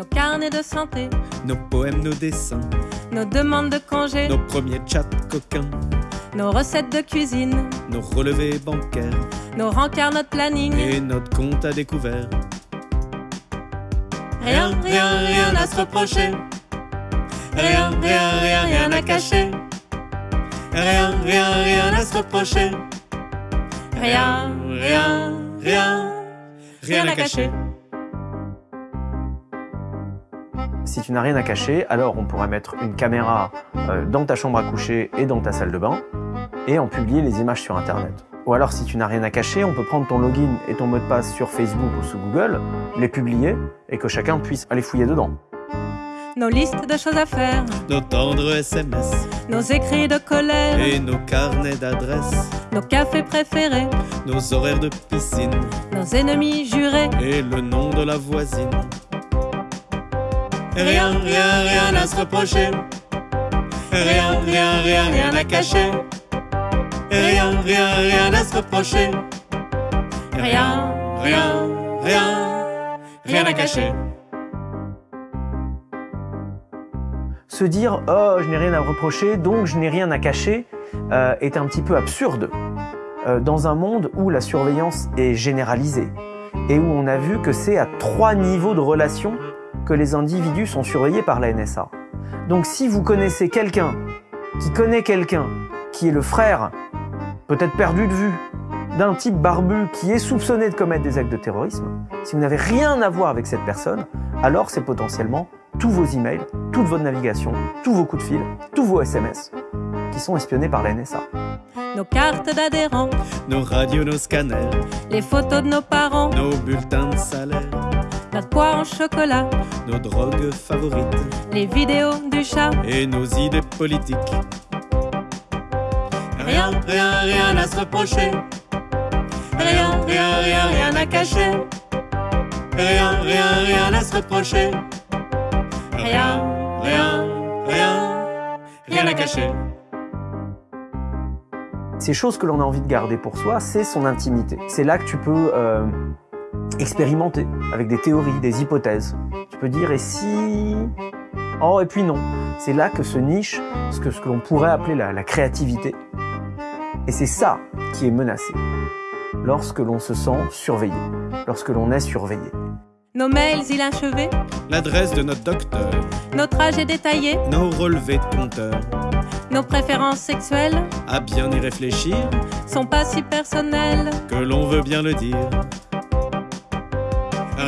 nos carnets de santé, nos poèmes, nos dessins, nos demandes de congés, nos premiers chats coquins, nos recettes de cuisine, nos relevés bancaires, nos rencarts, notre planning, et notre compte à découvert. Rien, rien, rien à se reprocher. Rien, rien, rien, rien à cacher. Rien, rien, rien à se reprocher. Rien, rien, rien, rien à cacher. Si tu n'as rien à cacher, alors on pourrait mettre une caméra euh, dans ta chambre à coucher et dans ta salle de bain et en publier les images sur Internet. Ou alors si tu n'as rien à cacher, on peut prendre ton login et ton mot de passe sur Facebook ou sous Google, les publier et que chacun puisse aller fouiller dedans. Nos listes de choses à faire, Nos tendres SMS nos écrits de colère, et nos carnets d'adresses, nos cafés préférés, nos horaires de piscine nos ennemis jurés. et le nom de la voisine. Rien, rien, rien à se reprocher. Rien, rien, rien, rien à cacher. Rien, rien, rien à se reprocher. Rien, rien, rien, rien à cacher. Se dire « Oh, je n'ai rien à reprocher, donc je n'ai rien à cacher euh, est un petit peu absurde euh, dans un monde où la surveillance est généralisée et où on a vu que c'est à trois niveaux de relation que les individus sont surveillés par la NSA. Donc si vous connaissez quelqu'un qui connaît quelqu'un qui est le frère, peut-être perdu de vue, d'un type barbu qui est soupçonné de commettre des actes de terrorisme, si vous n'avez rien à voir avec cette personne, alors c'est potentiellement tous vos emails, toute votre navigation, tous vos coups de fil, tous vos SMS qui sont espionnés par la NSA. nos cartes d'adhérents, Nos radios, nos scanners, les photos de nos parents, nos bulletins en chocolat, nos drogues favorites les vidéos du chat. et nos idées politiques. Rien, rien, rien à se reprocher. Rien, rien, rien, rien à cacher. Rien, rien, rien à se reprocher. Rien, rien, rien, rien à cacher. Ces choses que l'on a envie de garder pour soi, c'est son intimité. C'est là que tu peux euh, expérimenter avec des théories, des hypothèses. Tu peux dire et si Oh et puis non. C'est là que se niche ce que, ce que l'on pourrait appeler la, la créativité. Et c'est ça qui est menacé lorsque l'on se sent surveillé, lorsque l'on est surveillé. Nos mails inachevés, L'adresse de notre docteur, notre âge est détaillé, nos relevés de compteur. nos préférences sexuelles À bien y réfléchir, sont pas si personnelles. que l'on veut bien le dire.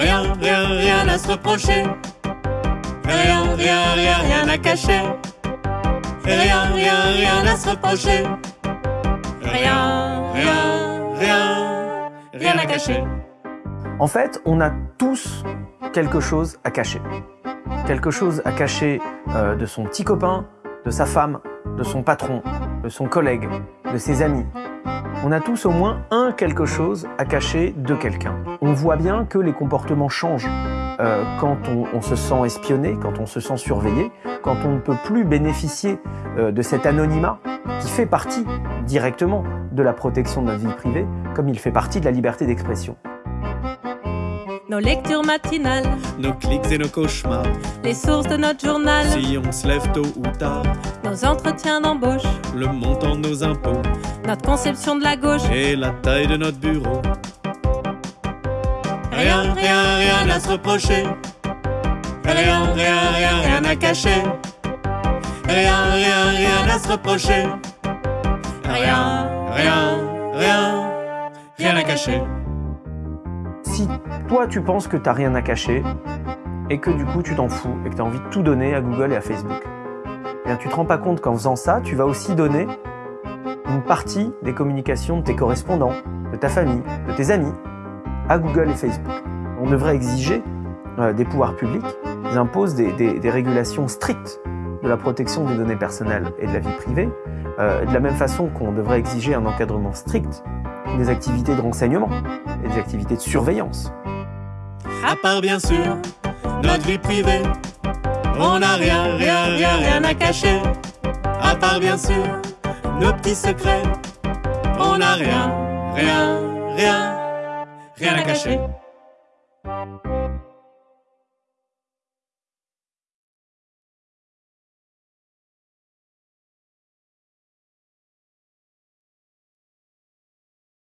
Rien, rien, rien à se reprocher. Rien, rien, rien, rien à cacher. Rien, rien, rien à se reprocher. Rien, rien, rien, rien à cacher. En fait, on a tous quelque chose à cacher. Quelque chose à cacher euh, de son petit copain, de sa femme, de son patron, de son collègue, de ses amis. On a tous au moins un quelque chose à cacher de quelqu'un. On voit bien que les comportements changent euh, quand on, se sent espionné, quand on se sent surveillé, quand on ne peut plus bénéficier euh, de cet anonymat qui fait partie directement de la protection de notre vie privée, comme il fait partie de la liberté d'expression. Nos lectures matinales, Nos clics et nos cauchemars, les sources de notre journal, si on se lève tôt ou tard, nos entretiens d'embauche, le montant de nos impôts notre conception de la gauche. et la taille de notre bureau. Rien, rien, rien à se reprocher. Rien, rien, rien, rien à cacher. Rien, rien, rien à se reprocher. Rien, rien, rien, rien à cacher. Si toi tu penses que t'as rien à cacher et que du coup tu t'en fous et que tu as envie de tout donner à Google et à Facebook, eh bien tu te rends pas compte qu'en faisant ça, tu vas aussi donner une partie des communications de tes correspondants, de ta famille, de tes amis à Google et Facebook. On devrait exiger euh, des pouvoirs publics, ils imposent des, des- régulations strictes de la protection des données personnelles et de la vie privée, euh, de la même façon qu'on devrait exiger un encadrement strict des activités de renseignement et des activités de surveillance. À part bien sûr notre vie privée, on n'a rien, rien, rien, rien à cacher. À part bien sûr nos petits secrets, on n'a rien, rien, rien, rien à cacher.